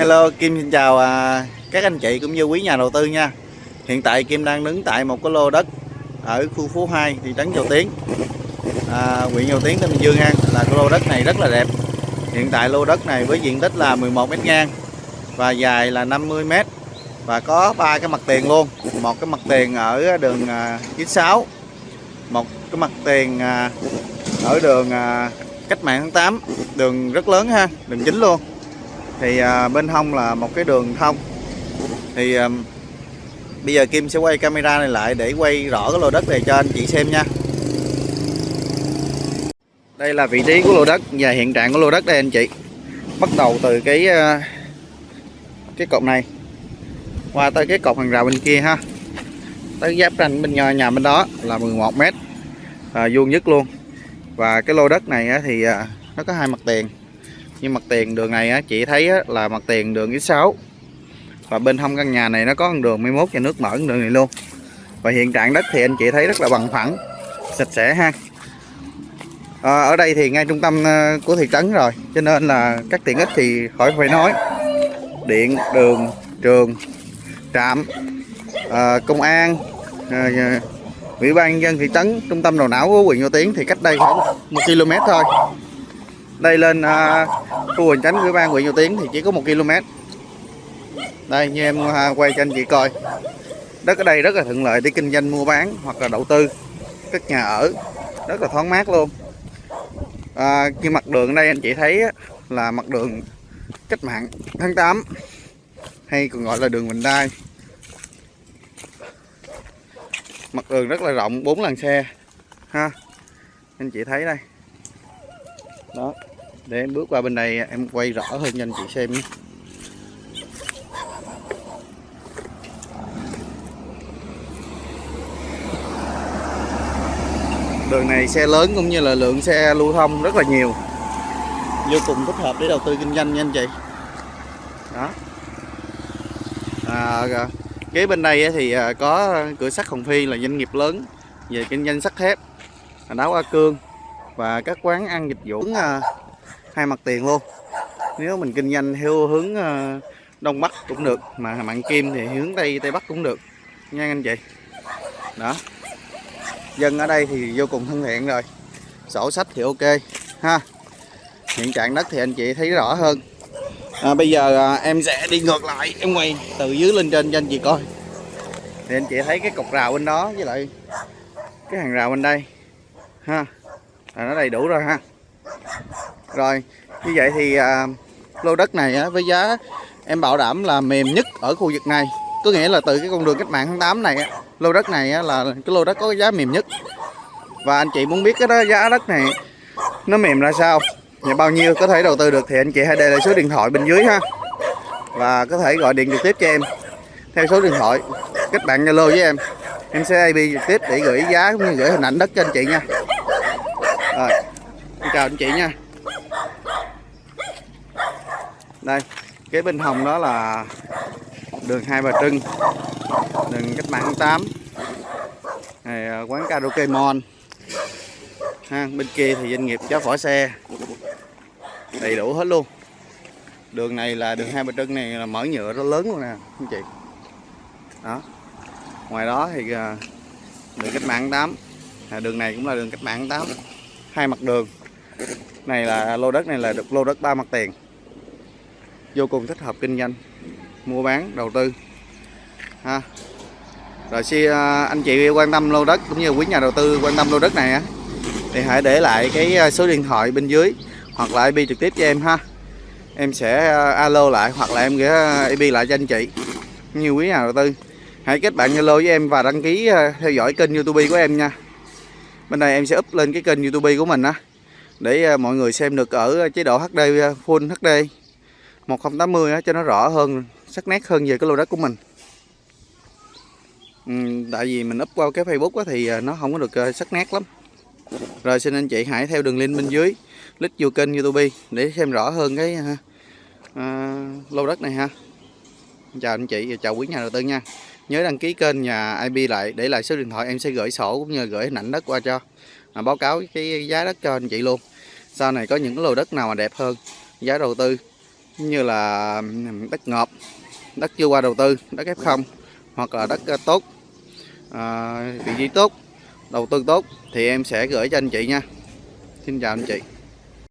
Hello Kim xin chào à, các anh chị cũng như quý nhà đầu tư nha. Hiện tại Kim đang đứng tại một cái lô đất ở khu phố 2 thị trấn Châu Tiến. À, huyện Châu Tiến tỉnh Bình Dương an. là cái lô đất này rất là đẹp. Hiện tại lô đất này với diện tích là 11 mét ngang và dài là 50 mét và có ba cái mặt tiền luôn. Một cái mặt tiền ở đường à, 96 một cái mặt tiền à, ở đường à, cách mạng tháng 8 đường rất lớn ha đường chính luôn thì à, bên hông là một cái đường thông. Thì à, bây giờ Kim sẽ quay camera này lại để quay rõ cái lô đất này cho anh chị xem nha. Đây là vị trí của lô đất và hiện trạng của lô đất đây anh chị. Bắt đầu từ cái à, cái cột này qua tới cái cột hàng rào bên kia ha. Tới giáp ranh bên nhà, nhà bên đó là 11 mét à, vuông nhất luôn. Và cái lô đất này thì à, nó có hai mặt tiền nhưng mặt tiền đường này á, chị thấy á, là mặt tiền đường X6 và bên hông căn nhà này nó có con đường 11 và nước mở con đường này luôn. Và hiện trạng đất thì anh chị thấy rất là bằng phẳng sạch sẽ ha. À, ở đây thì ngay trung tâm ờ, của thị trấn rồi cho nên là các tiện ích thì khỏi phải nói. Điện đường trường trạm à, công an à, ủy ban nhân dân thị trấn trung tâm đầu não của huyện Nho Tiến thì cách đây khoảng một km thôi đây lên à, khu hành tránh của ban huyện Nho Tiến thì chỉ có một km. Đây như em à, quay cho anh chị coi. Đất ở đây rất là thuận lợi để kinh doanh mua bán hoặc là đầu tư. Các nhà ở rất là thoáng mát luôn. À, khi mặt đường ở đây anh chị thấy á, là mặt đường cách mạng tháng 8 hay còn gọi là đường Bình Đai. Mặt đường rất là rộng bốn làn xe ha. Anh chị thấy đây. Đó để em bước qua bên đây em quay rõ hơn cho anh chị xem nhé. Đường này xe lớn cũng như là lượng xe lưu thông rất là nhiều. Vô cùng thích hợp để đầu tư kinh doanh nha anh chị. Đó. À, kế bên đây thì à, có cửa sắt Hồng Phi là doanh nghiệp lớn về kinh doanh sắt thép à, đá A Cương và các quán ăn dịch vụ. À, hai mặt tiền luôn. Nếu mình kinh doanh theo hướng ờ, đông bắc cũng được mà mặn kim thì hướng tây tây bắc cũng được. Nha anh chị. Đó. Dân ở đây thì vô cùng thân thiện rồi. Sổ sách thì ok ha. Hiện trạng đất thì anh chị thấy rõ hơn. À, bây giờ à, em sẽ đi ngược lại em quay từ dưới lên trên cho anh chị coi. Thì anh chị thấy cái cột rào bên đó với lại cái hàng rào bên đây ha. Là nó đầy đủ rồi ha rồi như vậy thì à, lô đất này á, với giá em bảo đảm là mềm nhất ở khu vực này. Có nghĩa là từ cái con đường cách mạng tháng 8 này á, lô đất này á, là cái lô đất có giá mềm nhất. Và anh chị muốn biết cái đó, giá đất này nó mềm ra sao? Và bao nhiêu có thể đầu tư được thì anh chị hãy để lại số điện thoại bên dưới ha. Và có thể gọi điện trực tiếp cho em. Theo số điện thoại kết bạn Zalo với em. Em sẽ IP trực tiếp để gửi giá cũng như gửi hình ảnh đất cho anh chị nha. Rồi em chào anh chị nha đây cái bên hồng đó là đường hai bà trưng đường cách mạng 8 này, à, quán karaoke mon. Ha bên kia thì doanh nghiệp cháo phỏ xe. Đầy đủ hết luôn. Đường này là đường hai bà trưng này là mở nhựa rất lớn luôn nè anh chị. Đó. Ngoài đó thì à, đường cách mạng 8 à, đường này cũng là đường cách mạng 8 hai mặt đường. Này là lô đất này là được lô đất ba mặt tiền vô cùng thích hợp kinh doanh, mua bán, đầu tư. Ha. Rồi khi à, anh chị quan tâm lô đất cũng như quý nhà đầu tư quan tâm lô đất này á, thì hãy để lại cái à, số điện thoại bên dưới hoặc là IP trực tiếp cho em ha. Em sẽ à, alo lại hoặc là em gửi IP lại cho anh chị như quý nhà đầu tư. Hãy kết bạn Zalo với em và đăng ký theo dõi kênh YouTube của em nha. Bên đây em sẽ up lên cái kênh YouTube của mình á, để mọi người xem được ở chế độ HD Full HD 1080 cho nó rõ hơn sắc nét hơn về cái lô đất của mình. Ừ, tại vì mình up qua cái Facebook á thì à, nó không có được ờ, sắc nét lắm. Rồi xin anh chị hãy theo đường link bên dưới click vô kênh YouTube để xem rõ hơn cái uh, lô đất này ha. Chào anh chị và chào quý nhà đầu tư nha. Nhớ đăng ký kênh nhà IP lại để lại số điện thoại em sẽ gửi sổ cũng như gửi hình ảnh đất qua cho. À, báo cáo cái giá đất cho anh chị luôn. Sau này có những cái lô đất nào mà đẹp hơn giá đầu tư như là đất ngọt đất chưa qua đầu tư đất F0 hoặc là đất ờ, tốt à, vị trí tốt đầu tư tốt thì em sẽ gửi cho anh chị nha. Xin chào anh chị.